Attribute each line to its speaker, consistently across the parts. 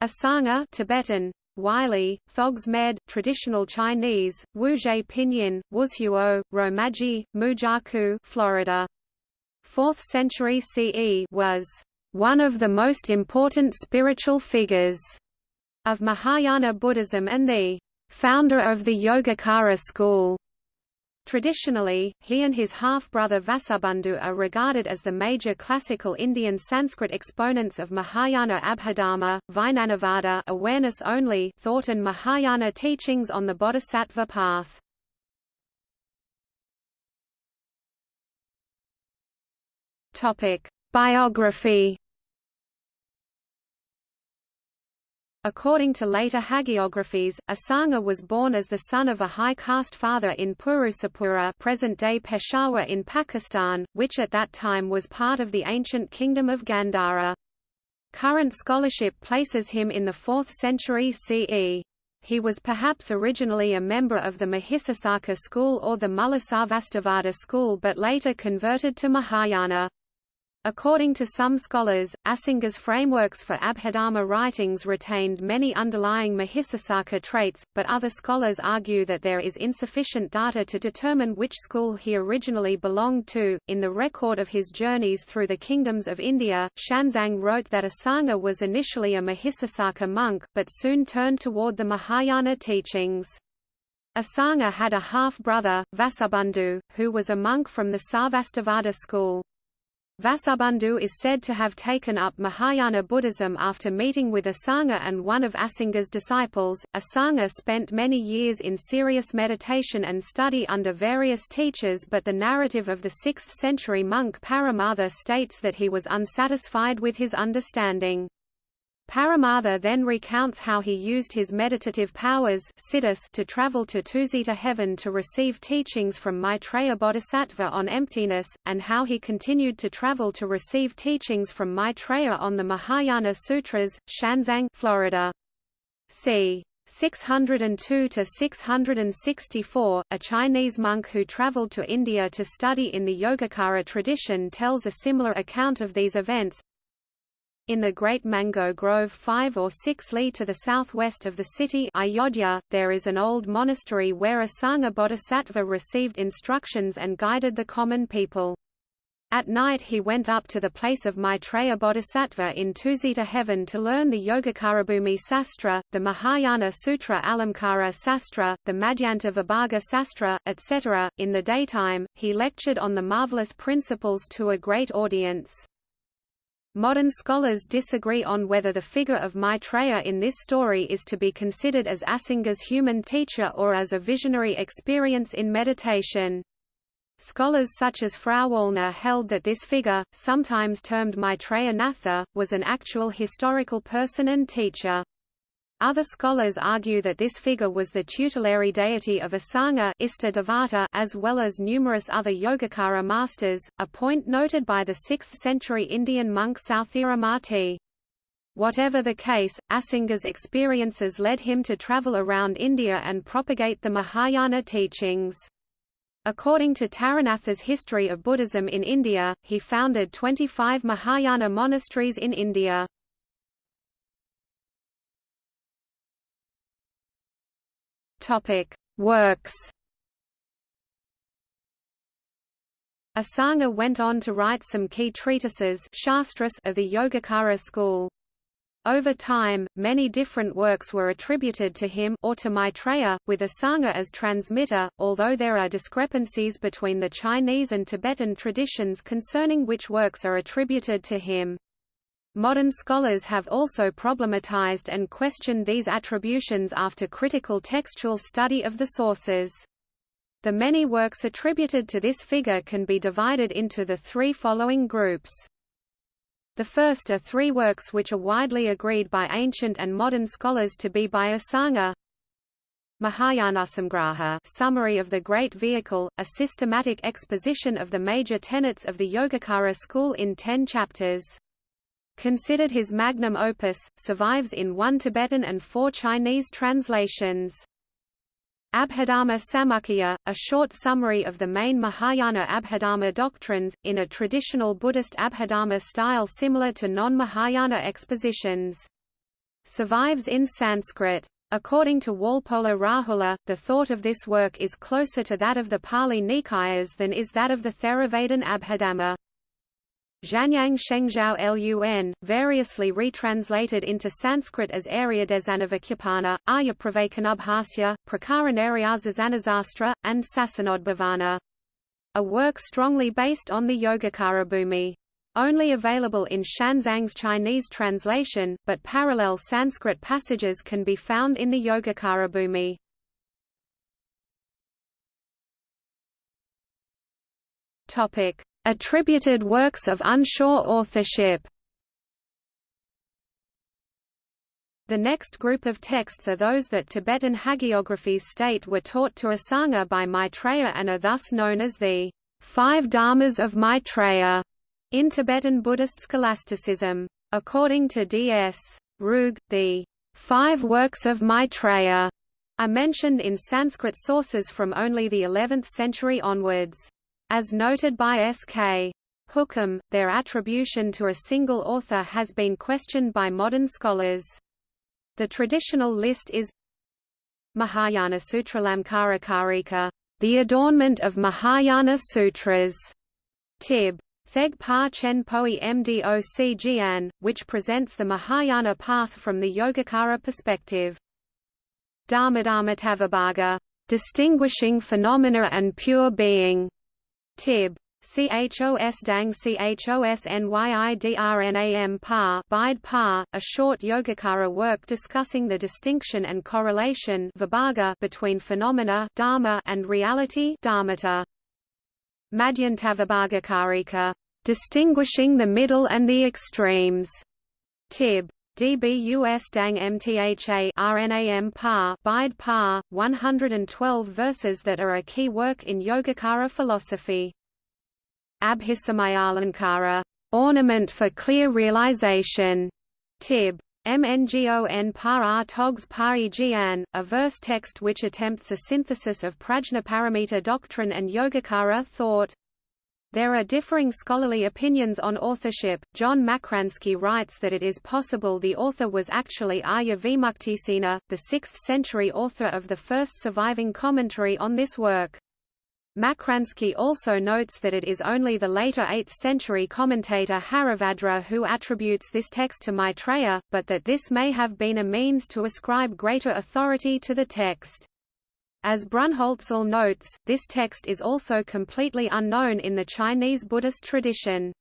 Speaker 1: Asanga Tibetan, Wylie, Thogs Med, traditional Chinese, Wuzhe Pinyin, Wuzhuo, Romaji, Mujaku, Florida. 4th century CE was one of the most important spiritual figures of Mahayana Buddhism and the founder of the Yogacara school. Traditionally, he and his half-brother Vasubandhu are regarded as the major classical Indian Sanskrit exponents of Mahayana Abhidharma, Vijnanavada awareness only thought and Mahayana teachings on the bodhisattva path. Biography According to later hagiographies, Asanga was born as the son of a high caste father in Purusapura present-day Peshawar in Pakistan, which at that time was part of the ancient kingdom of Gandhara. Current scholarship places him in the 4th century CE. He was perhaps originally a member of the Mahisasaka school or the Mulasarvastivada school but later converted to Mahayana. According to some scholars, Asanga's frameworks for Abhidharma writings retained many underlying Mahisasaka traits, but other scholars argue that there is insufficient data to determine which school he originally belonged to. In the record of his journeys through the kingdoms of India, Xuanzang wrote that Asanga was initially a Mahisasaka monk, but soon turned toward the Mahayana teachings. Asanga had a half-brother, Vasubandhu, who was a monk from the Sarvastivada school. Vasubandhu is said to have taken up Mahayana Buddhism after meeting with Asanga and one of Asanga's disciples. Asanga spent many years in serious meditation and study under various teachers but the narrative of the 6th century monk Paramartha states that he was unsatisfied with his understanding. Paramartha then recounts how he used his meditative powers to travel to Tusita heaven to receive teachings from Maitreya Bodhisattva on emptiness, and how he continued to travel to receive teachings from Maitreya on the Mahayana Sutras, Xuanzang, Florida. c. 602 to 664, a Chinese monk who traveled to India to study in the Yogacara tradition tells a similar account of these events, in the Great Mango Grove 5 or 6 li to the southwest of the city Ayodhya, there is an old monastery where Asanga Bodhisattva received instructions and guided the common people. At night he went up to the place of Maitreya Bodhisattva in Tusita heaven to learn the Yogacarabhumi Sastra, the Mahayana Sutra Alamkara Sastra, the Madhyanta Vibhaga Sastra, etc. In the daytime, he lectured on the marvelous principles to a great audience. Modern scholars disagree on whether the figure of Maitreya in this story is to be considered as Asanga's human teacher or as a visionary experience in meditation. Scholars such as Frau Frauwallner held that this figure, sometimes termed Maitreya Natha, was an actual historical person and teacher. Other scholars argue that this figure was the tutelary deity of Asanga Devata, as well as numerous other Yogacara masters, a point noted by the 6th-century Indian monk Sthiramati. Whatever the case, Asanga's experiences led him to travel around India and propagate the Mahayana teachings. According to Taranatha's History of Buddhism in India, he founded 25 Mahayana monasteries in India. Topic: Works. Asanga went on to write some key treatises shastras of the Yogacara school. Over time, many different works were attributed to him or to Maitreya, with Asanga as transmitter, although there are discrepancies between the Chinese and Tibetan traditions concerning which works are attributed to him. Modern scholars have also problematized and questioned these attributions after critical textual study of the sources. The many works attributed to this figure can be divided into the three following groups. The first are three works which are widely agreed by ancient and modern scholars to be by Asanga. Mahayanasamgraha Summary of the Great Vehicle, a systematic exposition of the major tenets of the Yogacara school in ten chapters considered his magnum opus, survives in one Tibetan and four Chinese translations. Abhidharma Samuccaya, a short summary of the main Mahayana Abhidharma doctrines, in a traditional Buddhist Abhidharma style similar to non-Mahayana expositions. survives in Sanskrit. According to Walpola Rahula, the thought of this work is closer to that of the Pali Nikayas than is that of the Theravadan Abhidhamma. Zhanyang Shengzhao Lun, variously retranslated into Sanskrit as Aryadezanavakyapana, Aryapravakanubhasya, Prakaranariazazanasastra, and Sasanodbhavana. A work strongly based on the Yogacarabhumi. Only available in Xuanzang's Chinese translation, but parallel Sanskrit passages can be found in the Yogacarabhumi. Topic: Attributed works of unsure authorship. The next group of texts are those that Tibetan hagiographies state were taught to Asanga by Maitreya and are thus known as the Five Dharmas of Maitreya in Tibetan Buddhist scholasticism. According to D.S. Ruegg, the five works of Maitreya are mentioned in Sanskrit sources from only the 11th century onwards. As noted by S.K. Hookham, their attribution to a single author has been questioned by modern scholars. The traditional list is Mahayana Sutralamkarakarika, the adornment of Mahayana Sutras, Tib. Theg Pa Chen Poi Mdoc Jian, which presents the Mahayana path from the Yogacara perspective. Dharmadharmatavibhaga, distinguishing phenomena and pure being. Tib. CHOS Dang CHOS NYIDRNAM Pa Bide Pa, a short Yogacara work discussing the distinction and correlation between phenomena dharma and reality dharmata. Madhyantavibhagakarika, distinguishing the middle and the extremes. Tib. DBUS Dang MTHA RNAM Pa Bide Pa, 112 verses that are a key work in Yogacara philosophy. Abhisamayalankara, ornament for clear realization. Tib. MNGON Par Togs Pari Jian, a verse text which attempts a synthesis of Prajnaparamita doctrine and Yogacara thought. There are differing scholarly opinions on authorship. John Makransky writes that it is possible the author was actually Arya Vimuktisena, the 6th century author of the first surviving commentary on this work. Makransky also notes that it is only the later 8th century commentator Haribhadra who attributes this text to Maitreya, but that this may have been a means to ascribe greater authority to the text. As Brunholzl notes, this text is also completely unknown in the Chinese Buddhist tradition.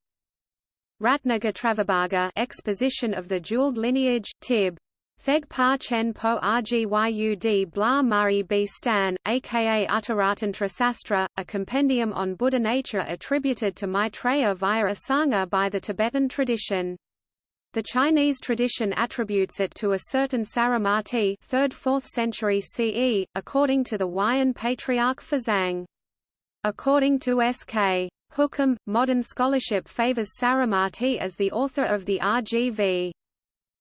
Speaker 1: Ratnagotravibhaga exposition of the jeweled lineage, Tib. Theg Pa Chen Po Rgyud Bla Mari B Stan, aka Uttaratantra Sastra, a compendium on Buddha nature attributed to Maitreya via Asanga by the Tibetan tradition. The Chinese tradition attributes it to a certain Saramati 3rd–4th century CE, according to the Huayan Patriarch Fazang. According to S.K. Hookham, modern scholarship favors Saramati as the author of the RGV.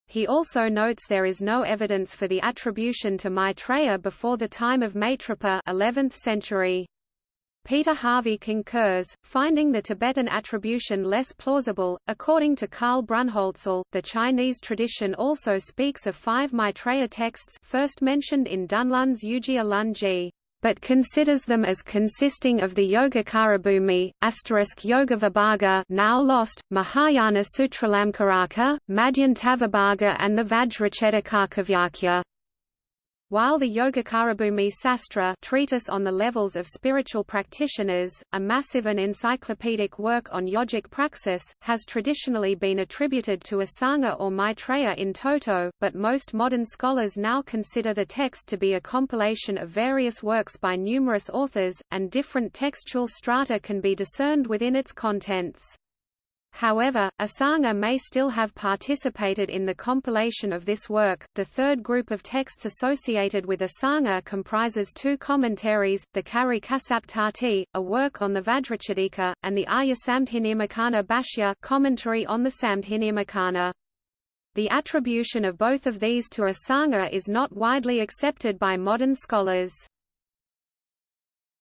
Speaker 1: He also notes there is no evidence for the attribution to Maitreya before the time of Maitripa 11th century. Peter Harvey concurs, finding the Tibetan attribution less plausible. According to Karl Brunholzl, the Chinese tradition also speaks of five Maitreya texts first mentioned in Dunlun's Yujia Lunji but considers them as consisting of the Yogacarabhumi, asterisk Yogavibhaga now lost, Mahayana Sutralamkaraka, Madhyantavibhaga and the Vajracchedikakavyakya. While the Yogacarabhumi Sastra treatise on the levels of spiritual practitioners, a massive and encyclopedic work on yogic praxis, has traditionally been attributed to Asanga or Maitreya in toto, but most modern scholars now consider the text to be a compilation of various works by numerous authors, and different textual strata can be discerned within its contents. However, Asanga may still have participated in the compilation of this work. The third group of texts associated with Asanga comprises two commentaries, the Kari Kasaptati, a work on the Vajracchedika, and the Arya Samdhinirmocana Bhashya commentary on the Samdhinirmocana. The attribution of both of these to Asanga is not widely accepted by modern scholars.